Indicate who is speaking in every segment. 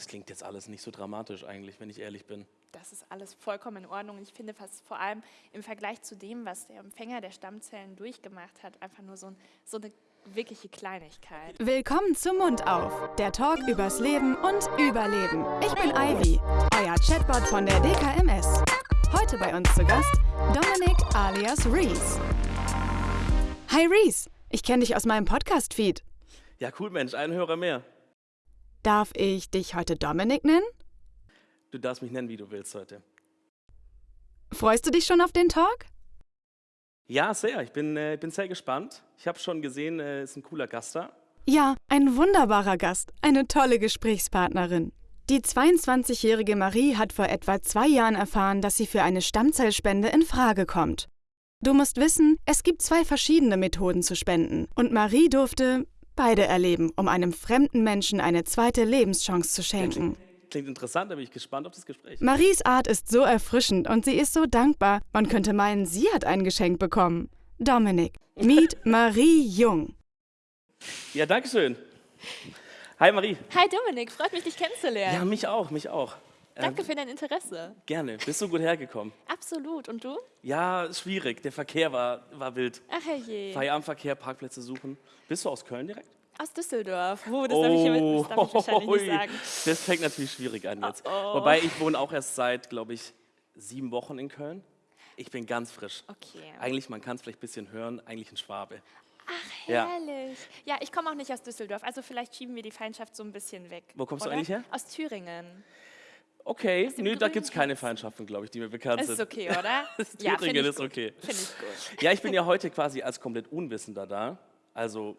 Speaker 1: Das klingt jetzt alles nicht so dramatisch eigentlich, wenn ich ehrlich bin.
Speaker 2: Das ist alles vollkommen in Ordnung. Ich finde fast vor allem im Vergleich zu dem, was der Empfänger der Stammzellen durchgemacht hat, einfach nur so, ein, so eine wirkliche Kleinigkeit.
Speaker 3: Willkommen zum Mund auf, der Talk übers Leben und Überleben. Ich bin Ivy, euer Chatbot von der DKMS. Heute bei uns zu Gast Dominik alias Reese. Hi Reese, ich kenne dich aus meinem Podcast-Feed.
Speaker 1: Ja, cool, Mensch, ein Hörer mehr.
Speaker 3: Darf ich dich heute Dominik nennen?
Speaker 1: Du darfst mich nennen, wie du willst heute.
Speaker 3: Freust du dich schon auf den Talk?
Speaker 1: Ja, sehr. Ich bin, äh, bin sehr gespannt. Ich habe schon gesehen, äh, ist ein cooler Gast da.
Speaker 3: Ja, ein wunderbarer Gast, eine tolle Gesprächspartnerin. Die 22-jährige Marie hat vor etwa zwei Jahren erfahren, dass sie für eine Stammzellspende in Frage kommt. Du musst wissen, es gibt zwei verschiedene Methoden zu spenden und Marie durfte beide erleben, um einem fremden Menschen eine zweite Lebenschance zu schenken.
Speaker 1: Klingt interessant, da bin ich gespannt auf das Gespräch.
Speaker 3: Maries Art ist so erfrischend und sie ist so dankbar. Man könnte meinen, sie hat ein Geschenk bekommen. Dominik, meet Marie Jung.
Speaker 1: Ja, danke schön. Hi Marie.
Speaker 2: Hi Dominik, freut mich, dich kennenzulernen.
Speaker 1: Ja, mich auch, mich auch.
Speaker 2: Danke
Speaker 1: Ähm,
Speaker 2: für dein Interesse.
Speaker 1: Gerne. Bist du gut hergekommen?
Speaker 2: Absolut. Und du?
Speaker 1: Ja, schwierig. Der Verkehr war, war wild.
Speaker 2: Ach herrje.
Speaker 1: Feierabendverkehr, Parkplätze suchen. Bist du aus Köln direkt?
Speaker 2: Aus Düsseldorf. Oh, das darf ich, das darf ich wahrscheinlich nicht sagen.
Speaker 1: Das fängt natürlich schwierig an jetzt.
Speaker 2: Oh, oh.
Speaker 1: Wobei ich wohne auch erst seit, glaube ich, sieben Wochen in Köln. Ich bin ganz frisch.
Speaker 2: Okay.
Speaker 1: Eigentlich, man kann es vielleicht ein bisschen hören, eigentlich ein Schwabe.
Speaker 2: Ach,
Speaker 1: Ja.
Speaker 2: herrlich. Ja, ich komme auch nicht aus Düsseldorf, also vielleicht schieben wir die Feindschaft so ein bisschen weg.
Speaker 1: Wo kommst du
Speaker 2: oder?
Speaker 1: eigentlich her?
Speaker 2: Aus Thüringen.
Speaker 1: Okay, nö, da gibt es keine. Feindschaften, glaube ich, die mir bekannt
Speaker 2: Das
Speaker 1: sind.
Speaker 2: ist okay, oder?
Speaker 1: Thüringen
Speaker 2: find ich
Speaker 1: ist okay.
Speaker 2: Finde ich gut.
Speaker 1: Ja, ich bin ja heute quasi als komplett Unwissender da. Also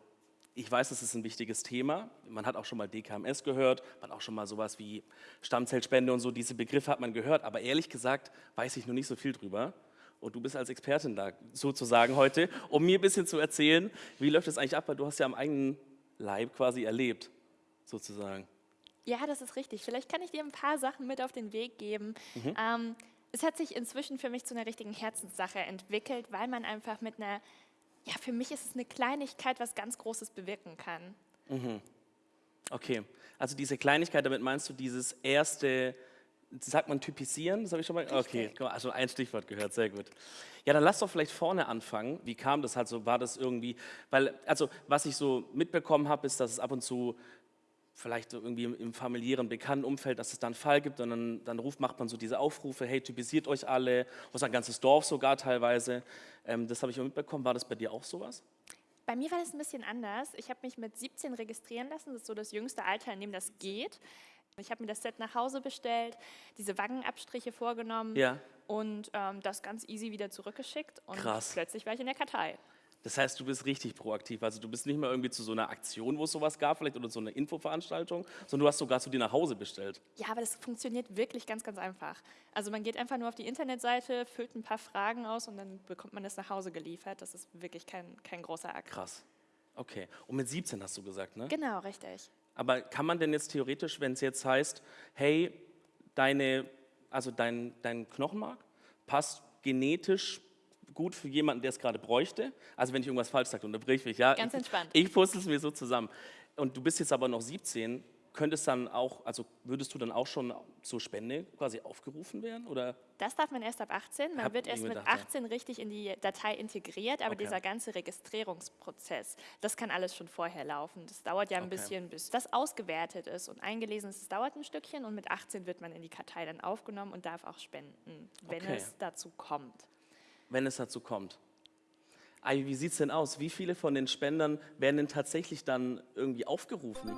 Speaker 1: ich weiß, das ist ein wichtiges Thema. Man hat auch schon mal DKMS gehört, man hat auch schon mal sowas wie Stammzellspende und so, diese Begriffe hat man gehört. Aber ehrlich gesagt weiß ich noch nicht so viel drüber. Und du bist als Expertin da sozusagen heute, um mir ein bisschen zu erzählen, wie läuft das eigentlich ab, weil du hast ja am eigenen Leib quasi erlebt, sozusagen.
Speaker 2: Ja, das ist richtig. Vielleicht kann ich dir ein paar Sachen mit auf den Weg geben.
Speaker 1: Mhm.
Speaker 2: Ähm, es hat sich inzwischen für mich zu einer richtigen Herzenssache entwickelt, weil man einfach mit einer, ja, für mich ist es eine Kleinigkeit, was ganz Großes bewirken kann.
Speaker 1: Okay, also diese Kleinigkeit, damit meinst du dieses erste, sagt man typisieren, das habe ich schon mal, okay, mal, also ein Stichwort gehört, sehr gut. Ja, dann lass doch vielleicht vorne anfangen. Wie kam das halt so? War das irgendwie, weil, also was ich so mitbekommen habe, ist, dass es ab und zu vielleicht so irgendwie im, im familiären, bekannten Umfeld, dass es da einen Fall gibt und dann, dann ruft, macht man so diese Aufrufe, hey, typisiert euch alle, oder ein ganzes Dorf sogar teilweise. Ähm, das habe ich auch mitbekommen. War das bei dir auch sowas?
Speaker 2: Bei mir war das ein bisschen anders. Ich habe mich mit 17 registrieren lassen. Das ist so das jüngste Alter, in dem das geht. Ich habe mir das Set nach Hause bestellt, diese Wangenabstriche vorgenommen
Speaker 1: Ja.
Speaker 2: und ähm, das ganz easy wieder zurückgeschickt. Und
Speaker 1: Krass.
Speaker 2: plötzlich war ich in der Kartei.
Speaker 1: Das heißt, du bist richtig proaktiv. Also du bist nicht mehr irgendwie zu so einer Aktion, wo es sowas gab, vielleicht oder so einer Infoveranstaltung, sondern du hast sogar zu dir nach Hause bestellt.
Speaker 2: Ja, aber das funktioniert wirklich ganz, ganz einfach. Also man geht einfach nur auf die Internetseite, füllt ein paar Fragen aus und dann bekommt man das nach Hause geliefert. Das ist wirklich kein, kein großer Akt.
Speaker 1: Krass. Okay. Und mit 17 hast du gesagt, ne?
Speaker 2: Genau, richtig.
Speaker 1: Aber kann man denn jetzt theoretisch, wenn es jetzt heißt, hey, deine, also dein, dein Knochenmark passt genetisch gut für jemanden, der es gerade bräuchte? Also wenn ich irgendwas falsch sage, unterbrich mich, ja?
Speaker 2: Ganz entspannt.
Speaker 1: Ich puzzle es mir so zusammen. Und du bist jetzt aber noch 17, könnte es dann auch, also würdest du dann auch schon zur Spende quasi aufgerufen werden? Oder?
Speaker 2: Das darf man erst ab 18. Man
Speaker 1: Hab
Speaker 2: wird erst mit
Speaker 1: gedacht, ja.
Speaker 2: 18 richtig in die Datei integriert, aber
Speaker 1: Okay.
Speaker 2: dieser ganze Registrierungsprozess, das kann alles schon vorher laufen. Das dauert ja ein
Speaker 1: Okay.
Speaker 2: bisschen, bis das ausgewertet ist und eingelesen ist. Das dauert ein Stückchen und mit 18 wird man in die Kartei dann aufgenommen und darf auch spenden, wenn
Speaker 1: Okay.
Speaker 2: es dazu kommt.
Speaker 1: Wenn es dazu kommt. Ai, wie sieht es denn aus? Wie viele von den Spendern werden denn tatsächlich dann irgendwie aufgerufen?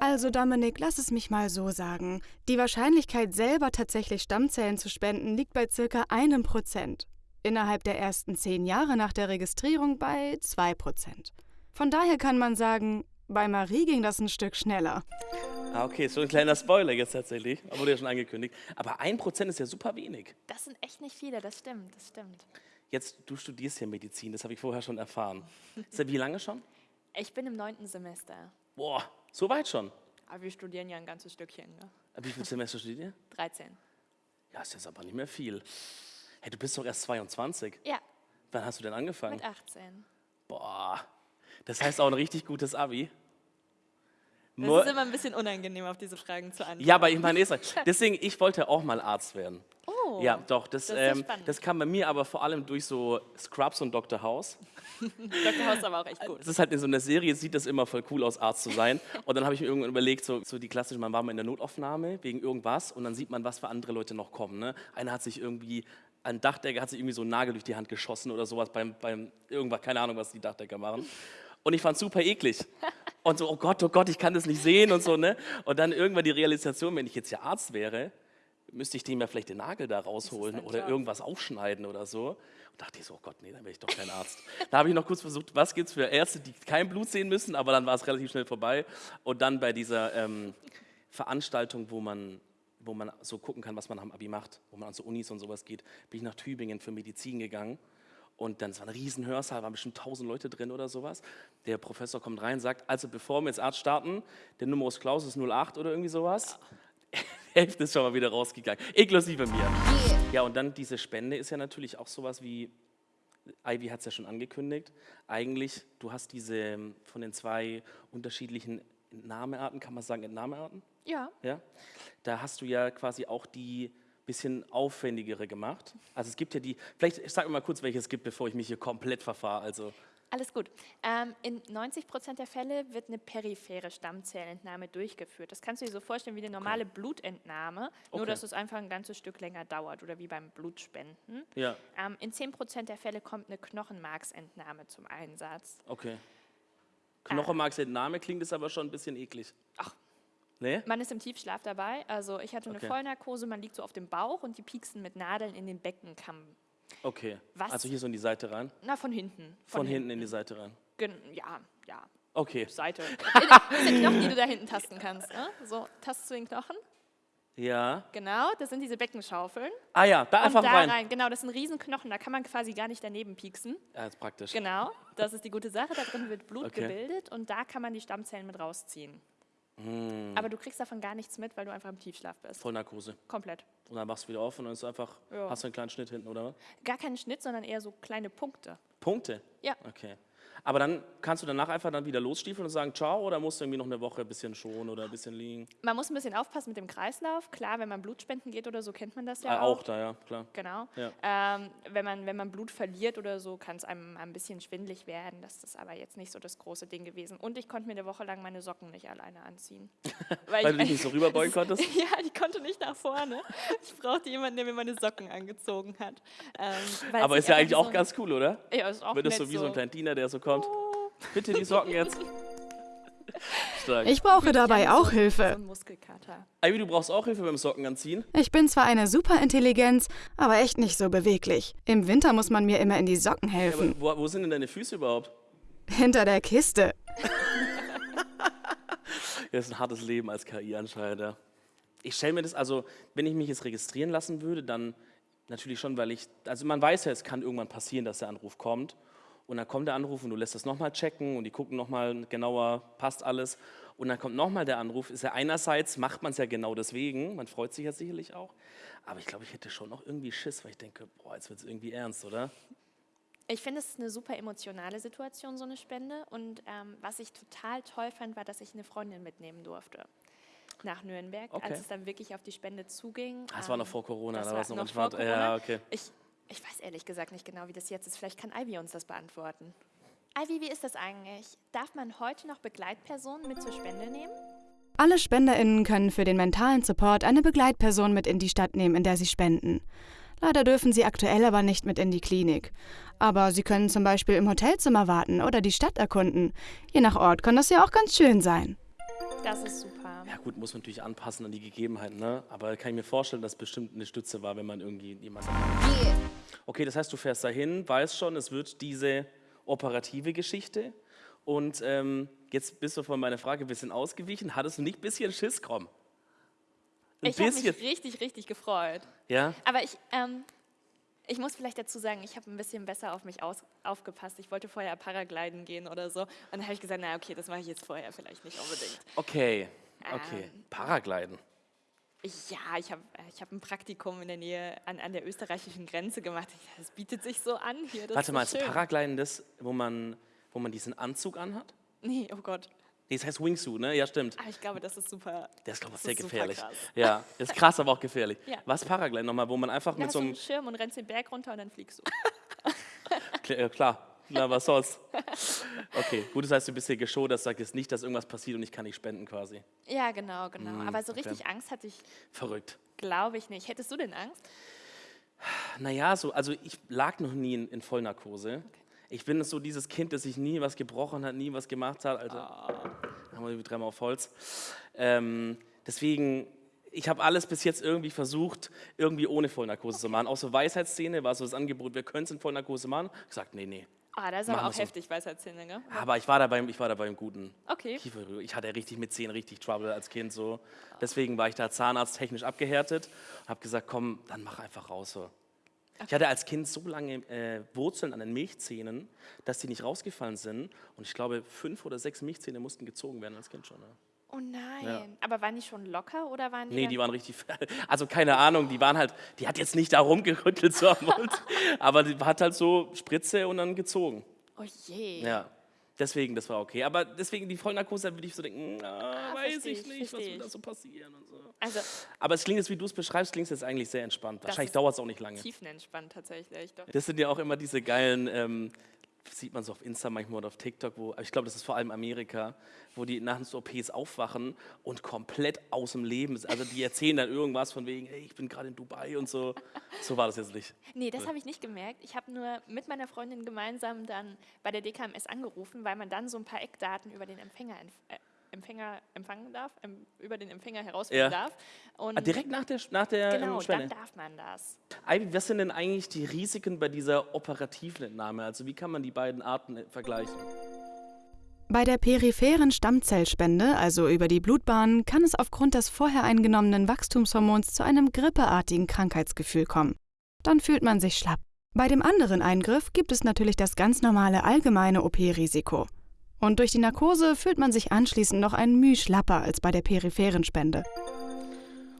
Speaker 3: Also Dominik, lass es mich mal so sagen. Die Wahrscheinlichkeit, selber tatsächlich Stammzellen zu spenden, liegt bei circa einem Prozent. Innerhalb der ersten zehn Jahre nach der Registrierung bei zwei Prozent. Von daher kann man sagen, bei Marie ging das ein Stück schneller.
Speaker 1: Ah, okay, so ein kleiner Spoiler jetzt tatsächlich, wurde ja schon angekündigt. Aber ein Prozent ist ja super wenig.
Speaker 2: Das sind echt nicht viele, das stimmt, das stimmt.
Speaker 1: Jetzt, du studierst ja Medizin, das habe ich vorher schon erfahren. Seit wie lange schon?
Speaker 2: Ich bin im neunten Semester,
Speaker 1: Boah, so weit schon.
Speaker 2: aber wir studieren ja ein ganzes Stückchen, ne?
Speaker 1: Wie viel Semester studiert ihr?
Speaker 2: 13.
Speaker 1: Ja, ist jetzt aber nicht mehr viel. Hey, du bist doch erst 22.
Speaker 2: Ja,
Speaker 1: Wann hast du denn angefangen?
Speaker 2: mit 18.
Speaker 1: Boah, das heißt auch ein richtig gutes Abi.
Speaker 2: Es ist immer ein bisschen unangenehm, auf diese Fragen zu antworten.
Speaker 1: Ja, aber ich meine, deswegen, ich wollte auch mal Arzt werden.
Speaker 2: Oh,
Speaker 1: Ja, doch, das,
Speaker 2: das
Speaker 1: ähm,
Speaker 2: spannend.
Speaker 1: das kam bei mir aber vor allem durch so Scrubs und Dr. House.
Speaker 2: Dr. House ist aber auch echt gut.
Speaker 1: Das ist halt in so einer Serie, sieht das immer voll cool aus, Arzt zu sein. Und dann habe ich mir irgendwann überlegt, so, so die klassische, man war mal in der Notaufnahme wegen irgendwas und dann sieht man, was für andere Leute noch kommen. Ne? Einer hat sich irgendwie, ein Dachdecker hat sich irgendwie so einen Nagel durch die Hand geschossen oder sowas beim, beim irgendwas, keine Ahnung, was die Dachdecker machen. Und ich fand es super eklig. Und so, oh Gott, oh Gott, ich kann das nicht sehen und so, ne? Und dann irgendwann die Realisation, wenn ich jetzt ja Arzt wäre, müsste ich dem ja vielleicht den Nagel da rausholen oder
Speaker 2: Job.
Speaker 1: irgendwas aufschneiden oder so. Und dachte ich so, oh Gott, nee, dann wäre ich doch kein Arzt. da habe ich noch kurz versucht, was gibt es für Ärzte, die kein Blut sehen müssen, aber dann war es relativ schnell vorbei. Und dann bei dieser ähm, Veranstaltung, wo man, wo man so gucken kann, was man am Abi macht, wo man an so Unis und sowas geht, bin ich nach Tübingen für Medizin gegangen. Und dann es war ein riesen Hörsaal, waren bestimmt 1000 Leute drin oder sowas. Der Professor kommt rein und sagt, also bevor wir jetzt Arzt starten, der Numerus Clausus 08 oder irgendwie sowas. Hälfte ist schon mal wieder rausgegangen, inklusive mir. Ja, und dann diese Spende ist ja natürlich auch sowas wie, Ivy hat es ja schon angekündigt, eigentlich, du hast diese von den zwei unterschiedlichen Entnahmearten, kann man sagen Entnahmearten?
Speaker 2: Ja,
Speaker 1: Ja? Da hast du ja quasi auch die bisschen aufwendigere gemacht. Also es gibt ja die, vielleicht sag mir mal kurz, welche es gibt, bevor ich mich hier komplett verfahre. Also
Speaker 2: alles gut. Ähm, in 90 Prozent der Fälle wird eine periphere Stammzellentnahme durchgeführt. Das kannst du dir so vorstellen wie eine normale Blutentnahme, nur
Speaker 1: Okay.
Speaker 2: dass es einfach ein ganzes Stück länger dauert oder wie beim Blutspenden.
Speaker 1: ja,
Speaker 2: Ähm, in 10 Prozent der Fälle kommt eine Knochenmarksentnahme zum Einsatz.
Speaker 1: okay. Knochenmarksentnahme klingt es aber schon ein bisschen eklig.
Speaker 2: Ach.
Speaker 1: Nee?
Speaker 2: Man ist im Tiefschlaf dabei. Also ich hatte eine
Speaker 1: Okay.
Speaker 2: Vollnarkose, man liegt so auf dem Bauch und die pieksen mit Nadeln in den Beckenkamm.
Speaker 1: Okay.
Speaker 2: Was?
Speaker 1: Also hier so in die Seite rein.
Speaker 2: Na, von hinten.
Speaker 1: Von, hinten in die Seite rein.
Speaker 2: Gen ja, ja,
Speaker 1: Okay.
Speaker 2: Seite. Das sind Knochen, die du da hinten tasten kannst. Ne? So, tastest du den Knochen?
Speaker 1: Ja.
Speaker 2: Genau, das sind diese Beckenschaufeln.
Speaker 1: Ah ja, da einfach
Speaker 2: und da
Speaker 1: rein.
Speaker 2: rein. Genau, das sind Riesenknochen, da kann man quasi gar nicht daneben pieksen.
Speaker 1: Ja, ist praktisch.
Speaker 2: Genau, das ist die gute Sache. Da drin wird Blut
Speaker 1: Okay.
Speaker 2: gebildet und da kann man die Stammzellen mit rausziehen.
Speaker 1: Hm.
Speaker 2: Aber du kriegst davon gar nichts mit, weil du einfach im Tiefschlaf bist.
Speaker 1: Vollnarkose.
Speaker 2: Komplett.
Speaker 1: Und dann machst du wieder auf und dann ist einfach,
Speaker 2: Ja.
Speaker 1: hast du einen kleinen Schnitt hinten, oder? was?
Speaker 2: Gar keinen Schnitt, sondern eher so kleine Punkte.
Speaker 1: Punkte?
Speaker 2: Ja.
Speaker 1: Okay. Aber dann kannst du danach einfach dann wieder losstiefeln und sagen Ciao oder musst du irgendwie noch eine Woche ein bisschen schonen oder ein bisschen liegen?
Speaker 2: Man muss ein bisschen aufpassen mit dem Kreislauf. Klar, wenn man Blutspenden geht oder so, kennt man das ja
Speaker 1: Ah,
Speaker 2: auch.
Speaker 1: auch da, ja, klar.
Speaker 2: Genau.
Speaker 1: Ja.
Speaker 2: Ähm, wenn, man, wenn man Blut verliert oder so, kann es einem ein bisschen schwindlig werden. Das ist aber jetzt nicht so das große Ding gewesen. Und ich konnte mir eine Woche lang meine Socken nicht alleine anziehen.
Speaker 1: Weil du dich nicht so rüberbeugen konntest?
Speaker 2: ja, ich konnte nicht nach vorne. Ich brauchte jemanden, der mir meine Socken angezogen hat. Ähm, weil
Speaker 1: Aber ist ja eigentlich auch
Speaker 2: so
Speaker 1: ganz cool, oder?
Speaker 2: Ja, ist auch
Speaker 1: Wenn das so wie so ein kleiner Diener, der so kommt. Bitte die Socken jetzt. Stark.
Speaker 3: Ich brauche dabei
Speaker 2: Ja,
Speaker 3: auch Hilfe.
Speaker 1: Ivy, du brauchst auch Hilfe beim Socken anziehen.
Speaker 3: Ich bin zwar eine Superintelligenz, aber echt nicht so beweglich. Im Winter muss man mir immer in die Socken
Speaker 1: Aber
Speaker 3: helfen.
Speaker 1: wo, wo sind denn deine Füße überhaupt?
Speaker 3: Hinter der Kiste.
Speaker 1: Das ist ein hartes Leben als KI anscheinend. Ja. Ich stelle mir das, also wenn ich mich jetzt registrieren lassen würde, dann natürlich schon, weil ich, also man weiß ja, es kann irgendwann passieren, dass der Anruf kommt. Und dann kommt der Anruf und du lässt das nochmal checken und die gucken nochmal genauer, passt alles. Und dann kommt nochmal der Anruf. Ist ja einerseits, macht man es ja genau deswegen, man freut sich ja sicherlich auch. Aber ich glaube, ich hätte schon noch irgendwie Schiss, weil ich denke, boah, jetzt wird es irgendwie ernst, oder?
Speaker 2: Ich finde, es ist eine super emotionale Situation, so eine Spende. Und ähm, was ich total toll fand, war, dass ich eine Freundin mitnehmen durfte nach Nürnberg,
Speaker 1: Okay.
Speaker 2: als es dann wirklich auf die Spende zuging.
Speaker 1: Ah, Das war noch
Speaker 2: Ähm,
Speaker 1: vor Corona,
Speaker 2: das
Speaker 1: da
Speaker 2: war
Speaker 1: es noch
Speaker 2: noch vor
Speaker 1: Ja,
Speaker 2: Corona.
Speaker 1: okay.
Speaker 2: Ich, ich weiß ehrlich gesagt nicht genau, wie das jetzt ist. Vielleicht kann Ivy uns das beantworten. Ivy, wie ist das eigentlich? Darf man heute noch Begleitpersonen mit zur Spende nehmen?
Speaker 3: Alle SpenderInnen können für den mentalen Support eine Begleitperson mit in die Stadt nehmen, in der sie spenden. Leider dürfen sie aktuell aber nicht mit in die Klinik. Aber sie können zum Beispiel im Hotelzimmer warten oder die Stadt erkunden. Je nach Ort kann das ja auch ganz schön sein.
Speaker 2: Das ist super.
Speaker 1: Ja gut, muss man natürlich anpassen an die Gegebenheiten, ne? Aber kann ich mir vorstellen, dass bestimmt eine Stütze war, wenn man irgendwie jemanden... Okay, das heißt, du fährst dahin, weißt schon, es wird diese operative Geschichte. Und ähm, jetzt bist du von meiner Frage ein bisschen ausgewichen. Hattest du nicht ein bisschen Schiss, komm? Ein
Speaker 2: Ich habe mich richtig, richtig gefreut.
Speaker 1: Ja?
Speaker 2: Aber ich, ähm, ich muss vielleicht dazu sagen, ich habe ein bisschen besser auf mich aus, aufgepasst. Ich wollte vorher Paragliden gehen oder so. Und dann habe ich gesagt, na okay, das mache ich jetzt vorher vielleicht nicht unbedingt.
Speaker 1: Okay. Okay.
Speaker 2: Ähm.
Speaker 1: Paragliden.
Speaker 2: Ja, ich habe ich hab ein Praktikum in der Nähe an, an der österreichischen Grenze gemacht. Das bietet sich so an hier. Das
Speaker 1: Warte mal, ist. Paragliden das, wo man, wo man diesen Anzug anhat?
Speaker 2: Nee, oh Gott.
Speaker 1: Nee, das heißt Wingsuit, ne? Ja, stimmt.
Speaker 2: Aber ich glaube, das ist super.
Speaker 1: Der ist, glaube ich,
Speaker 2: das
Speaker 1: sehr gefährlich.
Speaker 2: krass.
Speaker 1: Ja, das ist krass, aber auch gefährlich.
Speaker 2: Ja.
Speaker 1: Was Paraglide nochmal, wo man einfach
Speaker 2: Da
Speaker 1: mit so einem.
Speaker 2: Schirm und rennst den Berg runter und dann fliegst du.
Speaker 1: Äh, Klar, na, was soll's. Okay, gut, das heißt, du bist hier geschaut, das sagt jetzt nicht, dass irgendwas passiert und ich kann nicht spenden quasi.
Speaker 2: Ja, genau, genau.
Speaker 1: Mm,
Speaker 2: Aber so
Speaker 1: okay.
Speaker 2: richtig Angst hatte ich,
Speaker 1: Verrückt.
Speaker 2: glaube ich, nicht. Hättest du denn Angst?
Speaker 1: Naja, so, also ich lag noch nie in, in Vollnarkose. Ich bin so dieses Kind, das sich nie was gebrochen hat, nie was gemacht hat. Also, haben wir dreimal auf Holz. Ähm, deswegen, ich habe alles bis jetzt irgendwie versucht, irgendwie ohne Vollnarkose zu machen. Auch so Weisheitsszene war so das Angebot, wir können es in Vollnarkose machen. Ich gesagt, nee, nee.
Speaker 2: Ah, das ist aber auch
Speaker 1: so.
Speaker 2: heftig, Weisheitszähne, gell?
Speaker 1: Aber ich war da beim, ich war da beim guten
Speaker 2: Okay.
Speaker 1: Ich hatte richtig mit Zähnen richtig Trouble als Kind so. Deswegen war ich da zahnarzttechnisch abgehärtet und habe gesagt, komm, dann mach einfach raus so. Ich hatte als Kind so lange äh, Wurzeln an den Milchzähnen, dass die nicht rausgefallen sind. Und ich glaube, fünf oder sechs Milchzähne mussten gezogen werden als Kind schon. Ne?
Speaker 2: Oh nein.
Speaker 1: Ja.
Speaker 2: Aber waren die schon locker oder waren die?
Speaker 1: Nee, die waren richtig, also keine Ahnung, die waren halt, die hat jetzt nicht da rumgerüttelt so am Mund, aber die hat halt so Spritze und dann gezogen.
Speaker 2: Oh je.
Speaker 1: Ja, deswegen, das war okay. Aber deswegen die Vollnarkose, da würde ich so denken, ah,
Speaker 2: Ah,
Speaker 1: weiß ich
Speaker 2: ich,
Speaker 1: nicht, was wird da so passieren und so.
Speaker 2: Also
Speaker 1: Aber es klingt jetzt, wie du es beschreibst, klingt es jetzt eigentlich sehr entspannt. Wahrscheinlich dauert es auch nicht lange.
Speaker 2: tiefenentspannt tatsächlich. Doch.
Speaker 1: Das sind ja auch immer diese geilen, ähm, sieht man so auf Insta manchmal oder auf TikTok, wo, ich glaube, das ist vor allem Amerika, wo die nach den OPs aufwachen und komplett aus dem Leben, sind. also die erzählen dann irgendwas von wegen, hey, ich bin gerade in Dubai und so. So war das jetzt nicht.
Speaker 2: Nee, das habe ich nicht gemerkt. Ich habe nur mit meiner Freundin gemeinsam dann bei der DKMS angerufen, weil man dann so ein paar Eckdaten über den Empfänger, äh, Empfänger empfangen darf, ähm, über den Empfänger herausfinden
Speaker 1: Ja.
Speaker 2: darf. Und
Speaker 1: Ah, direkt nach der, nach der
Speaker 2: genau,
Speaker 1: ähm, Schwelle?
Speaker 2: dann darf man das.
Speaker 1: Ivy, was sind denn eigentlich die Risiken bei dieser operativen Entnahme? Also wie kann man die beiden Arten äh, vergleichen?
Speaker 3: Bei der peripheren Stammzellspende, also über die Blutbahn, kann es aufgrund des vorher eingenommenen Wachstumshormons zu einem grippeartigen Krankheitsgefühl kommen. Dann fühlt man sich schlapp. Bei dem anderen Eingriff gibt es natürlich das ganz normale allgemeine OP-Risiko. Und durch die Narkose fühlt man sich anschließend noch ein Müh schlapper als bei der peripheren Spende.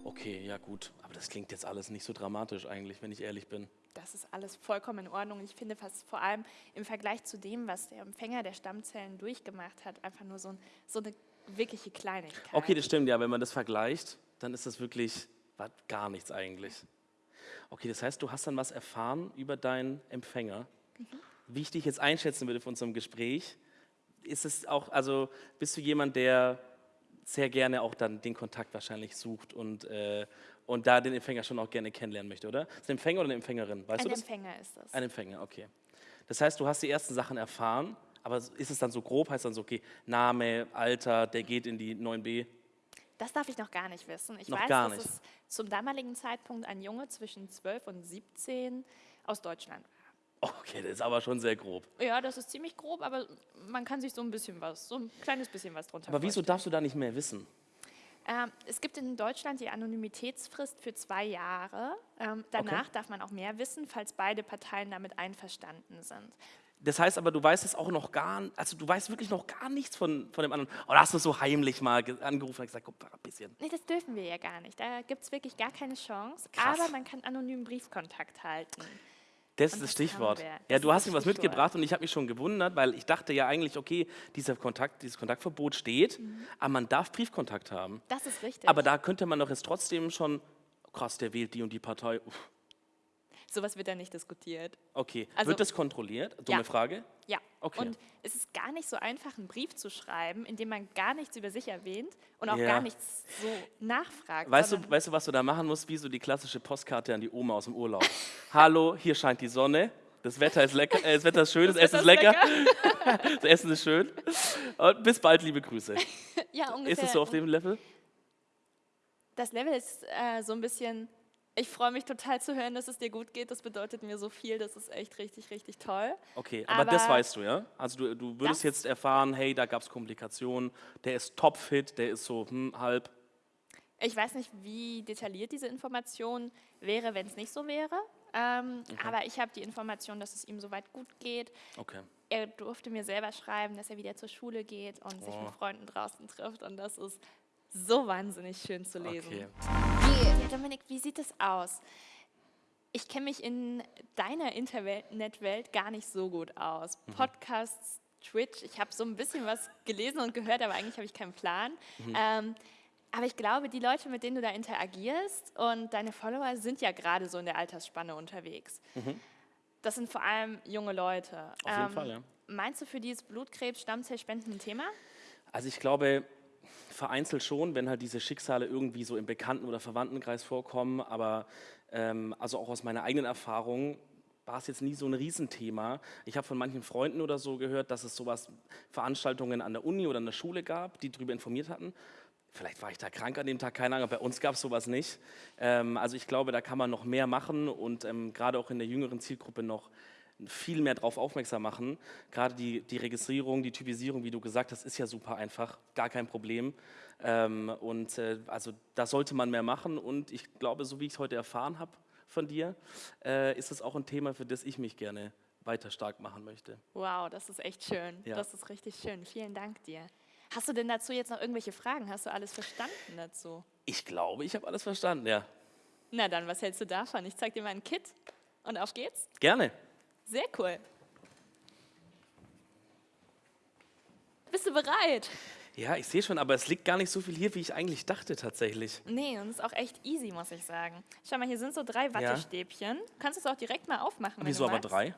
Speaker 1: Okay, ja gut, aber das klingt jetzt alles nicht so dramatisch eigentlich, wenn ich ehrlich bin.
Speaker 2: Das ist alles vollkommen in Ordnung. Ich finde fast vor allem im Vergleich zu dem, was der Empfänger der Stammzellen durchgemacht hat, einfach nur so, ein, so eine wirkliche Kleinigkeit.
Speaker 1: Okay, das stimmt, ja, wenn man das vergleicht, dann ist das wirklich war gar nichts eigentlich. Okay, das heißt, du hast dann was erfahren über deinen Empfänger. Wie ich dich jetzt einschätzen würde von unserem Gespräch, ist es auch, also bist du jemand, der sehr gerne auch dann den Kontakt wahrscheinlich sucht und, äh, und da den Empfänger schon auch gerne kennenlernen möchte, oder? Ist ein Empfänger oder eine Empfängerin? Weißt
Speaker 2: Ein
Speaker 1: du das?
Speaker 2: Empfänger ist das.
Speaker 1: Ein Empfänger, okay. Das heißt, du hast die ersten Sachen erfahren, aber ist es dann so grob, heißt dann so, okay, Name, Alter, der geht in die 9b?
Speaker 2: Das darf ich noch gar nicht wissen. Ich
Speaker 1: Noch
Speaker 2: weiß, dass es zum damaligen Zeitpunkt ein Junge zwischen 12 und 17 aus Deutschland war.
Speaker 1: Okay, das ist aber schon sehr grob.
Speaker 2: Ja, das ist ziemlich grob, aber man kann sich so ein bisschen was, so ein kleines bisschen was drunter
Speaker 1: Aber wieso darfst du da nicht mehr wissen?
Speaker 2: Ähm, es gibt in Deutschland die Anonymitätsfrist für zwei Jahre. Ähm, danach darf man auch mehr wissen, falls beide Parteien damit einverstanden sind.
Speaker 1: Das heißt aber, du weißt es auch noch gar also du weißt wirklich noch gar nichts von, von dem anderen. Oder hast du so heimlich mal ge- angerufen und gesagt, guck mal ein bisschen.
Speaker 2: Nee, das dürfen wir ja gar nicht. Da gibt es wirklich gar keine Chance.
Speaker 1: Krass.
Speaker 2: Aber man kann anonymen Briefkontakt halten.
Speaker 1: Das ist
Speaker 2: Und
Speaker 1: das Stichwort. Ja, du hast mir was
Speaker 2: Stichwort.
Speaker 1: mitgebracht und ich habe mich schon gewundert, weil ich dachte ja eigentlich, okay, dieser Kontakt, dieses Kontaktverbot steht,
Speaker 2: Mhm.
Speaker 1: aber man darf Briefkontakt haben.
Speaker 2: Das ist richtig.
Speaker 1: Aber da könnte man doch jetzt trotzdem schon, krass, der wählt die und die Partei. Uff,
Speaker 2: Sowas wird da nicht diskutiert.
Speaker 1: okay,
Speaker 2: Also-
Speaker 1: wird das kontrolliert? Dumme
Speaker 2: Ja.
Speaker 1: Frage.
Speaker 2: Ja.
Speaker 1: Okay.
Speaker 2: Und es ist gar nicht so einfach, einen Brief zu schreiben, in dem man gar nichts über sich erwähnt und auch
Speaker 1: Ja.
Speaker 2: gar nichts so nachfragt.
Speaker 1: Weißt du, weißt du, was du da machen musst? Wie so die klassische Postkarte an die Oma aus dem Urlaub. Hallo, hier scheint die Sonne. Das Wetter ist lecker, äh, das Wetter ist schön, das, Essen ist
Speaker 2: Wetter
Speaker 1: lecker, das Essen ist schön. Und bis bald, liebe Grüße.
Speaker 2: ja, ungefähr.
Speaker 1: Ist es so auf dem Level?
Speaker 2: Das Level ist äh, so ein bisschen, ich freue mich total zu hören, dass es dir gut geht. Das bedeutet mir so viel. Das ist echt richtig, richtig toll.
Speaker 1: Okay, aber, das
Speaker 2: Aber-
Speaker 1: weißt du, ja? Also du, du würdest
Speaker 2: Das-
Speaker 1: jetzt erfahren, hey, da gab es Komplikationen, der ist topfit, der ist so hm, halb.
Speaker 2: Ich weiß nicht, wie detailliert diese Information wäre, wenn es nicht so wäre. Ähm, Aber ich habe die Information, dass es ihm soweit gut geht.
Speaker 1: Okay.
Speaker 2: Er durfte mir selber schreiben, dass er wieder zur Schule geht und sich
Speaker 1: Oh.
Speaker 2: mit Freunden draußen trifft. Und das ist so wahnsinnig schön zu lesen.
Speaker 1: Okay.
Speaker 2: Ja, Dominik, wie sieht es aus? Ich kenne mich in deiner Internetwelt gar nicht so gut aus.
Speaker 1: Mhm.
Speaker 2: Podcasts Twitch. Ich habe so ein bisschen was gelesen und gehört, aber eigentlich habe ich keinen Plan. Ähm, aber ich glaube, die Leute, mit denen du da interagierst und deine Follower sind ja gerade so in der Altersspanne unterwegs. Das sind vor allem junge Leute. Ähm,
Speaker 1: Auf jeden Fall, ja.
Speaker 2: Meinst du, für die ist Blutkrebs, Stammzellspenden ein Thema?
Speaker 1: Also ich glaube, vereinzelt schon, wenn halt diese Schicksale irgendwie so im Bekannten- oder Verwandtenkreis vorkommen, aber ähm, also auch aus meiner eigenen Erfahrung war es jetzt nie so ein Riesenthema. Ich habe von manchen Freunden oder so gehört, dass es sowas, Veranstaltungen an der Uni oder an der Schule gab, die darüber informiert hatten. Vielleicht war ich da krank an dem Tag, keine Ahnung, bei uns gab es sowas nicht. Ähm, also ich glaube, da kann man noch mehr machen und ähm, gerade auch in der jüngeren Zielgruppe noch viel mehr darauf aufmerksam machen. Gerade die, die Registrierung, die Typisierung, wie du gesagt hast, ist ja super einfach, gar kein Problem. Ähm, und äh, also da sollte man mehr machen und ich glaube, so wie ich es heute erfahren habe von dir, äh, ist es auch ein Thema, für das ich mich gerne weiter stark machen möchte.
Speaker 2: Wow, das ist echt schön.
Speaker 1: Ja.
Speaker 2: Das ist richtig schön. Vielen Dank dir. Hast du denn dazu jetzt noch irgendwelche Fragen? Hast du alles verstanden dazu?
Speaker 1: Ich glaube, ich habe alles verstanden, ja.
Speaker 2: Na dann, was hältst du davon? Ich zeig dir mal ein Kit und auf geht's.
Speaker 1: Gerne.
Speaker 2: Sehr cool. Bist du bereit?
Speaker 1: Ja, ich sehe schon, aber es liegt gar nicht so viel hier, wie ich eigentlich dachte tatsächlich.
Speaker 2: Nee, und ist auch echt easy, muss ich sagen. Schau mal, hier sind so drei Wattestäbchen. Du kannst es auch direkt mal aufmachen, wenn
Speaker 1: Wieso
Speaker 2: du
Speaker 1: aber drei?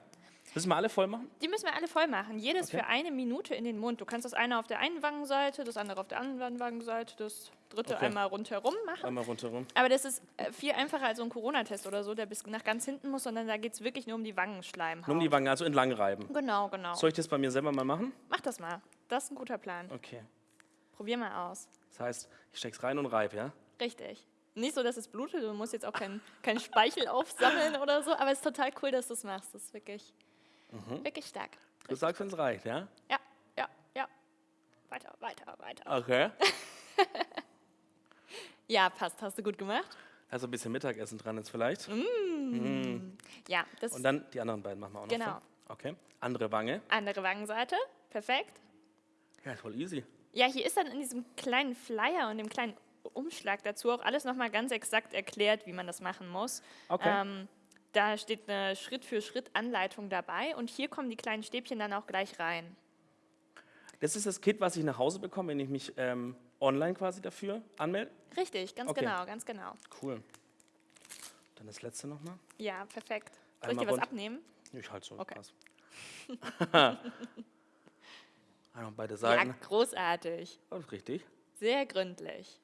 Speaker 1: Müssen wir alle voll machen?
Speaker 2: Die müssen wir alle voll machen. Jedes
Speaker 1: Okay.
Speaker 2: für eine Minute in den Mund. Du kannst das eine auf der einen Wangenseite, das andere auf der anderen Wangenseite, das dritte
Speaker 1: Okay.
Speaker 2: einmal rundherum machen.
Speaker 1: Einmal rundherum.
Speaker 2: Aber das ist äh, viel einfacher als so ein Corona-Test oder so, der bis nach ganz hinten muss, sondern da geht es wirklich nur um die Wangenschleimhaut.
Speaker 1: Nur um die Wangen, also entlang reiben.
Speaker 2: Genau, genau.
Speaker 1: Soll ich das bei mir selber mal machen?
Speaker 2: Mach das mal. Das ist ein guter Plan.
Speaker 1: Okay.
Speaker 2: Probier mal aus.
Speaker 1: Das heißt, ich steck's rein und reib, ja?
Speaker 2: Richtig. Nicht so, dass es blutet, du musst jetzt auch keinen kein Speichel aufsammeln oder so, aber es ist total cool, dass du es machst. Das ist wirklich,
Speaker 1: Mhm.
Speaker 2: wirklich stark.
Speaker 1: Du sagst, wenn es reicht, ja?
Speaker 2: Ja, ja, ja. Weiter, weiter, weiter.
Speaker 1: Okay.
Speaker 2: Ja, passt. Hast du gut gemacht?
Speaker 1: Also ein bisschen Mittagessen dran jetzt vielleicht.
Speaker 2: Ja, das
Speaker 1: Und dann die anderen beiden machen wir auch noch.
Speaker 2: Genau.
Speaker 1: voll. Okay. Andere Wange.
Speaker 2: andere Wangenseite. Perfekt.
Speaker 1: Ja, voll easy.
Speaker 2: Ja, hier ist dann in diesem kleinen Flyer und dem kleinen Umschlag dazu auch alles nochmal ganz exakt erklärt, wie man das machen muss.
Speaker 1: Okay.
Speaker 2: Ähm, da steht eine Schritt-für-Schritt-Anleitung dabei und hier kommen die kleinen Stäbchen dann auch gleich rein.
Speaker 1: Das ist das Kit, was ich nach Hause bekomme, wenn ich mich ähm, online quasi dafür anmelde.
Speaker 2: Richtig, ganz
Speaker 1: Okay.
Speaker 2: genau, ganz genau.
Speaker 1: Cool. Dann das letzte nochmal.
Speaker 2: Ja, perfekt. Soll ich
Speaker 1: Einmal
Speaker 2: dir was abnehmen?
Speaker 1: Ich halt so.
Speaker 2: Okay.
Speaker 1: Einmal beide Seiten.
Speaker 2: Ja, großartig.
Speaker 1: Richtig.
Speaker 2: Sehr gründlich.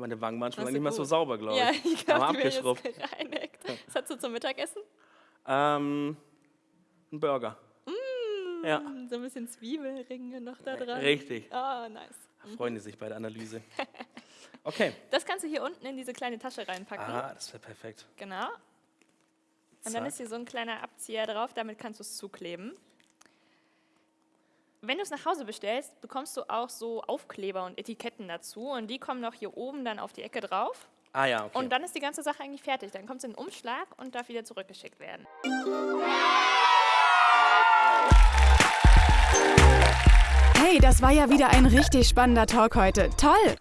Speaker 1: Meine Wangen waren schon lange nicht mehr so sauber, glaube
Speaker 2: Ja,
Speaker 1: ich.
Speaker 2: ich
Speaker 1: Haben wir
Speaker 2: glaube,
Speaker 1: abgeschrubbt.
Speaker 2: gereinigt. Was hast du zum Mittagessen?
Speaker 1: Ähm, ein Burger. Ja,
Speaker 2: Hm, So ein bisschen Zwiebelringe noch da dran.
Speaker 1: richtig.
Speaker 2: Oh, nice.
Speaker 1: Freuen die sich bei der Analyse. Okay.
Speaker 2: Das kannst du hier unten in diese kleine Tasche reinpacken.
Speaker 1: Ah, das wäre perfekt.
Speaker 2: Genau. Und dann
Speaker 1: Zack.
Speaker 2: ist hier so ein kleiner Abzieher drauf, damit kannst du es zukleben. Wenn du es nach Hause bestellst, bekommst du auch so Aufkleber und Etiketten dazu und die kommen noch hier oben dann auf die Ecke drauf.
Speaker 1: Ah ja, okay.
Speaker 2: Und dann ist die ganze Sache eigentlich fertig. Dann kommt es in den Umschlag und darf wieder zurückgeschickt werden.
Speaker 3: Hey, das war ja wieder ein richtig spannender Talk heute. Toll!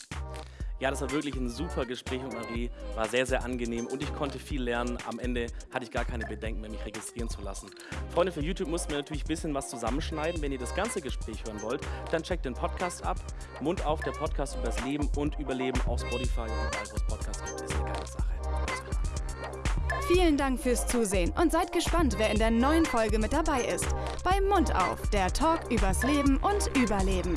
Speaker 1: Ja, das war wirklich ein super Gespräch mit Marie. War sehr, sehr angenehm und ich konnte viel lernen. Am Ende hatte ich gar keine Bedenken mehr, mich registrieren zu lassen. Freunde, für YouTube mussten wir natürlich ein bisschen was zusammenschneiden. Wenn ihr das ganze Gespräch hören wollt, dann checkt den Podcast ab. Mund auf, der Podcast übers Leben und Überleben auf Spotify und überall, wo es Podcasts gibt. Ist eine geile Sache.
Speaker 3: Vielen Dank fürs Zusehen und seid gespannt, wer in der neuen Folge mit dabei ist. Bei Mund auf, der Talk übers Leben und Überleben.